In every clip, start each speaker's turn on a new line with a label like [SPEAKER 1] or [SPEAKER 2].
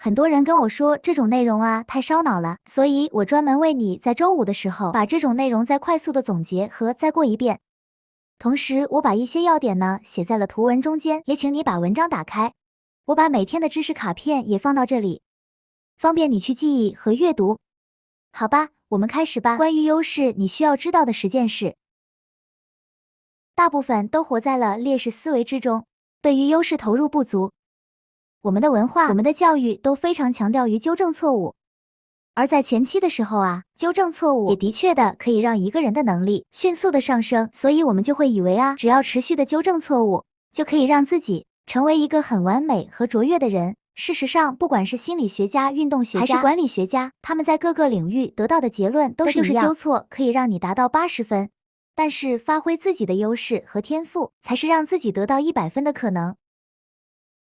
[SPEAKER 1] 很多人跟我说这种内容啊太烧脑了，所以我专门为你在周五的时候把这种内容再快速的总结和再过一遍。同时，我把一些要点呢写在了图文中间，也请你把文章打开。我把每天的知识卡片也放到这里，方便你去记忆和阅读。好吧，我们开始吧。关于优势，你需要知道的十件事。大部分都活在了劣势思维之中，对于优势投入不足。我们的文化、我们的教育都非常强调于纠正错误，而在前期的时候啊，纠正错误也的确的可以让一个人的能力迅速的上升，所以我们就会以为啊，只要持续的纠正错误，就可以让自己成为一个很完美和卓越的人。事实上，不管是心理学家、运动学家还是管理学家，他们在各个领域得到的结论都是一样，纠错可以让你达到八十分，但是发挥自己的优势和天赋，才是让自己得到一百分的可能。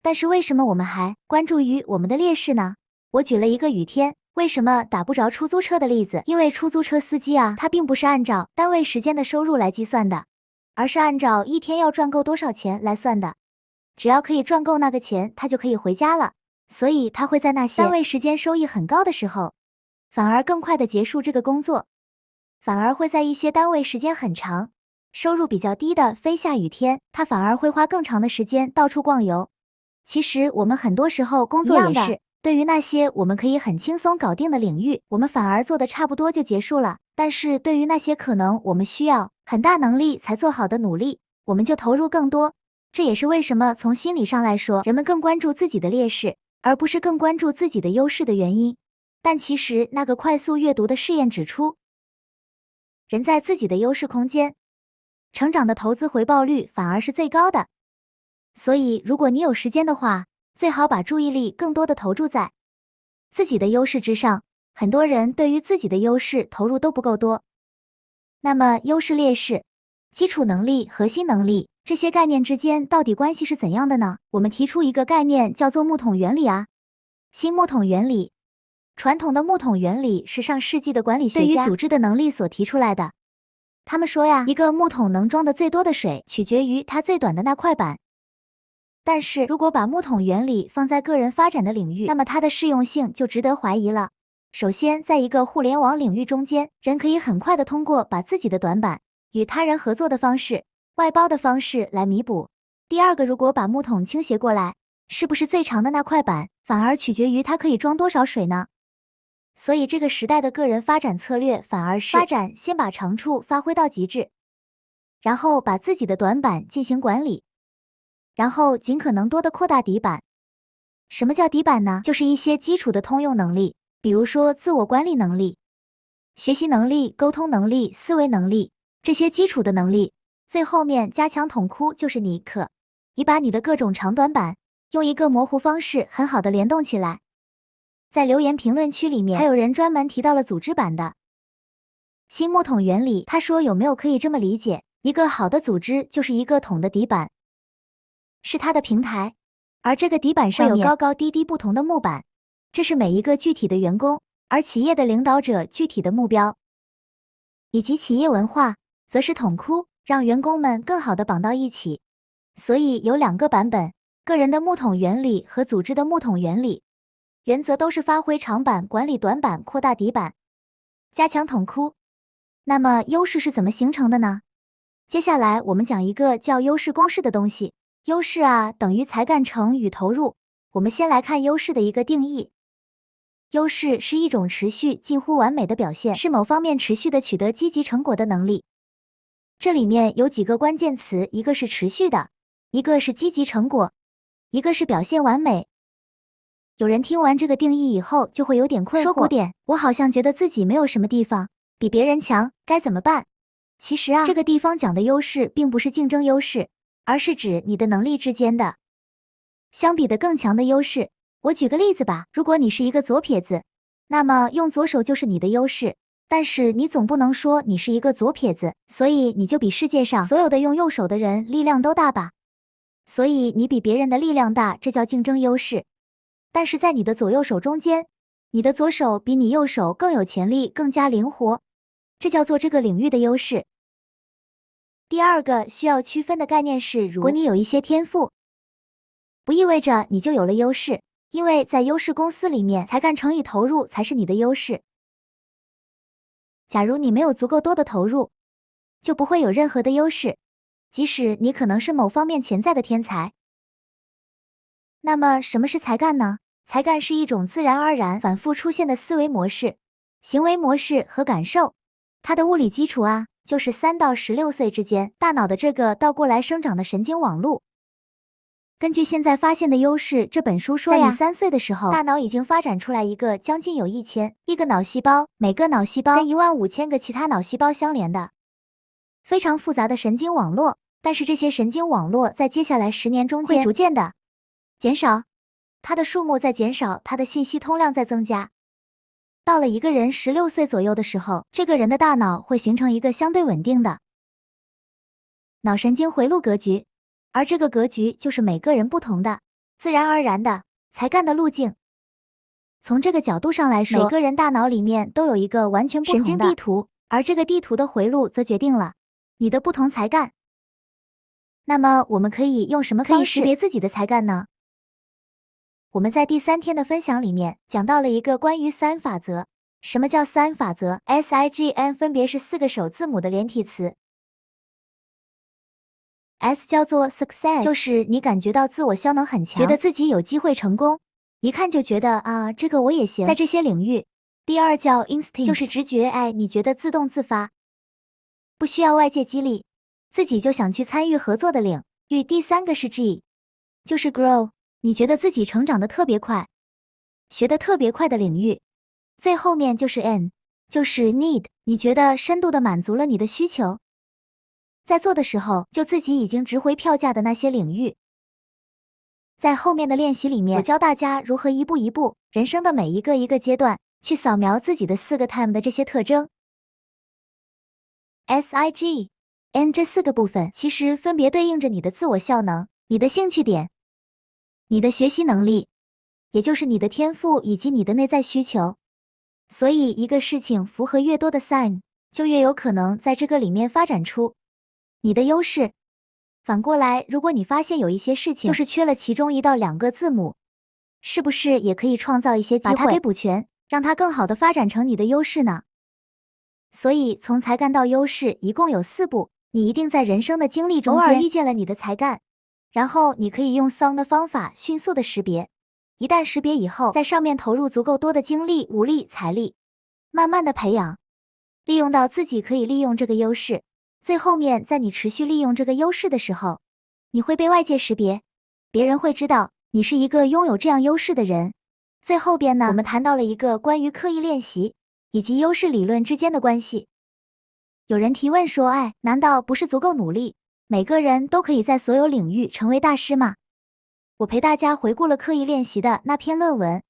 [SPEAKER 1] 但是为什么我们还关注于我们的劣势呢？我举了一个雨天为什么打不着出租车的例子，因为出租车司机啊，他并不是按照单位时间的收入来计算的，而是按照一天要赚够多少钱来算的。只要可以赚够那个钱，他就可以回家了。所以他会在那些单位时间收益很高的时候，反而更快的结束这个工作，反而会在一些单位时间很长、收入比较低的非下雨天，他反而会花更长的时间到处逛游。其实我们很多时候工作也是，对于那些我们可以很轻松搞定的领域，我们反而做的差不多就结束了。但是对于那些可能我们需要很大能力才做好的努力，我们就投入更多。这也是为什么从心理上来说，人们更关注自己的劣势。而不是更关注自己的优势的原因，但其实那个快速阅读的试验指出，人在自己的优势空间成长的投资回报率反而是最高的。所以，如果你有时间的话，最好把注意力更多的投注在自己的优势之上。很多人对于自己的优势投入都不够多。那么，优势、劣势、基础能力、核心能力。这些概念之间到底关系是怎样的呢？我们提出一个概念叫做木桶原理啊，新木桶原理。传统的木桶原理是上世纪的管理学家对于组织的能力所提出来的。他们说呀，一个木桶能装的最多的水取决于它最短的那块板。但是如果把木桶原理放在个人发展的领域，那么它的适用性就值得怀疑了。首先，在一个互联网领域中间，人可以很快的通过把自己的短板与他人合作的方式。外包的方式来弥补。第二个，如果把木桶倾斜过来，是不是最长的那块板反而取决于它可以装多少水呢？所以这个时代的个人发展策略反而是发展先把长处发挥到极致，然后把自己的短板进行管理，然后尽可能多的扩大底板。什么叫底板呢？就是一些基础的通用能力，比如说自我管理能力、学习能力、沟通能力、思维能力这些基础的能力。最后面加强桶窟，就是你可以把你的各种长短板用一个模糊方式很好的联动起来。在留言评论区里面，还有人专门提到了组织版的新木桶原理。他说有没有可以这么理解，一个好的组织就是一个桶的底板是它的平台，而这个底板上有高高低低不同的木板，这是每一个具体的员工，而企业的领导者具体的目标以及企业文化，则是桶窟。让员工们更好的绑到一起，所以有两个版本：个人的木桶原理和组织的木桶原理。原则都是发挥长板，管理短板，扩大底板，加强桶窟。那么优势是怎么形成的呢？接下来我们讲一个叫优势公式的东西。优势啊等于才干成与投入。我们先来看优势的一个定义：优势是一种持续近乎完美的表现，是某方面持续的取得积极成果的能力。这里面有几个关键词，一个是持续的，一个是积极成果，一个是表现完美。有人听完这个定义以后就会有点困惑，说古典，我好像觉得自己没有什么地方比别人强，该怎么办？其实啊，这个地方讲的优势并不是竞争优势，而是指你的能力之间的相比的更强的优势。我举个例子吧，如果你是一个左撇子，那么用左手就是你的优势。但是你总不能说你是一个左撇子，所以你就比世界上所有的用右手的人力量都大吧？所以你比别人的力量大，这叫竞争优势。但是在你的左右手中间，你的左手比你右手更有潜力，更加灵活，这叫做这个领域的优势。第二个需要区分的概念是，如果你有一些天赋，不意味着你就有了优势。因为在优势公司里面，才干乘以投入才是你的优势。假如你没有足够多的投入，就不会有任何的优势，即使你可能是某方面潜在的天才。那么，什么是才干呢？才干是一种自然而然、反复出现的思维模式、行为模式和感受。它的物理基础啊，就是三到十六岁之间大脑的这个倒过来生长的神经网络。根据现在发现的优势这本书说呀，在你三岁的时候，大脑已经发展出来一个将近有一千亿个脑细胞，每个脑细胞跟一万五千个其他脑细胞相连的非常复杂的神经网络。但是这些神经网络在接下来十年中间会逐渐的。减少，它的数目在减少，它的信息通量在增加。到了一个人十六岁左右的时候，这个人的大脑会形成一个相对稳定的脑神经回路格局，而这个格局就是每个人不同的、自然而然的才干的路径。从这个角度上来说，每个人大脑里面都有一个完全不同的神经地图，而这个地图的回路则决定了你的不同才干。那么，我们可以用什么方式识别自己的才干呢？我们在第三天的分享里面讲到了一个关于 sin 法则。什么叫 sin 法则？S I G N 分别是四个首字母的连体词。S 叫做 Success，就是你感觉到自我效能很强，觉得自己有机会成功，一看就觉得啊，这个我也行，在这些领域。第二叫 Instinct，就是直觉，哎，你觉得自动自发，不需要外界激励，自己就想去参与合作的领域。第三个是 G，就是 Grow。你觉得自己成长的特别快，学的特别快的领域，最后面就是 N，就是 Need。你觉得深度的满足了你的需求，在做的时候就自己已经值回票价的那些领域。在后面的练习里面，我教大家如何一步一步，人生的每一个一个阶段去扫描自己的四个 Time 的这些特征。S I G N 这四个部分其实分别对应着你的自我效能、你的兴趣点。你的学习能力，也就是你的天赋以及你的内在需求。所以，一个事情符合越多的 sign，就越有可能在这个里面发展出你的优势。反过来，如果你发现有一些事情就是缺了其中一到两个字母，是不是也可以创造一些机会，把它给补全，让它更好的发展成你的优势呢？所以，从才干到优势一共有四步，你一定在人生的经历中偶尔遇见了你的才干。然后你可以用 SON 的方法迅速的识别，一旦识别以后，在上面投入足够多的精力、武力、财力，慢慢的培养，利用到自己可以利用这个优势。最后面，在你持续利用这个优势的时候，你会被外界识别，别人会知道你是一个拥有这样优势的人。最后边呢，我们谈到了一个关于刻意练习以及优势理论之间的关系。有人提问说，哎，难道不是足够努力？每个人都可以在所有领域成为大师吗？我陪大家回顾了刻意练习的那篇论文。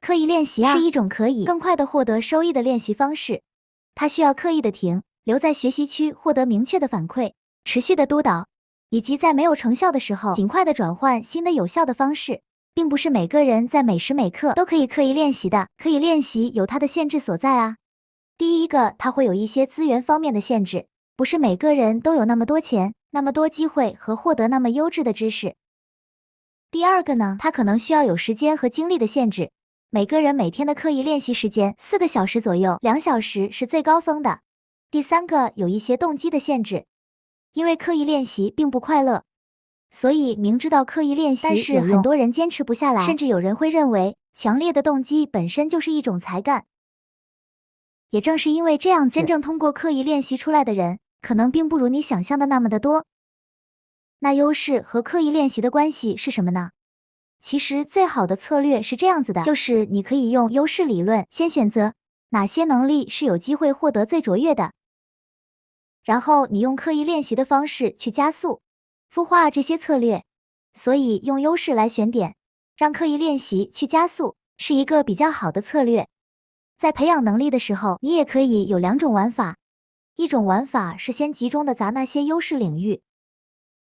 [SPEAKER 1] 刻意练习啊，是一种可以更快的获得收益的练习方式。它需要刻意的停留在学习区，获得明确的反馈，持续的督导，以及在没有成效的时候，尽快的转换新的有效的方式。并不是每个人在每时每刻都可以刻意练习的。可以练习有它的限制所在啊。第一个，它会有一些资源方面的限制，不是每个人都有那么多钱。那么多机会和获得那么优质的知识。第二个呢，它可能需要有时间和精力的限制。每个人每天的刻意练习时间四个小时左右，两小时是最高峰的。第三个有一些动机的限制，因为刻意练习并不快乐，所以明知道刻意练习，但是很多人坚持不下来，甚至有人会认为强烈的动机本身就是一种才干。也正是因为这样子，真正通过刻意练习出来的人。可能并不如你想象的那么的多。那优势和刻意练习的关系是什么呢？其实最好的策略是这样子的，就是你可以用优势理论，先选择哪些能力是有机会获得最卓越的，然后你用刻意练习的方式去加速孵化这些策略。所以用优势来选点，让刻意练习去加速，是一个比较好的策略。在培养能力的时候，你也可以有两种玩法。一种玩法是先集中的砸那些优势领域，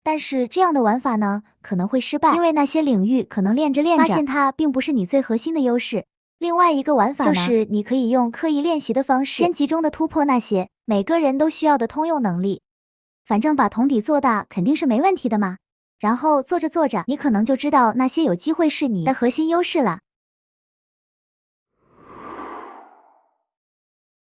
[SPEAKER 1] 但是这样的玩法呢可能会失败，因为那些领域可能练着练着发现它并不是你最核心的优势。另外一个玩法就是你可以用刻意练习的方式，先集中的突破那些每个人都需要的通用能力，反正把桶底做大肯定是没问题的嘛。然后做着做着，你可能就知道那些有机会是你的核心优势了。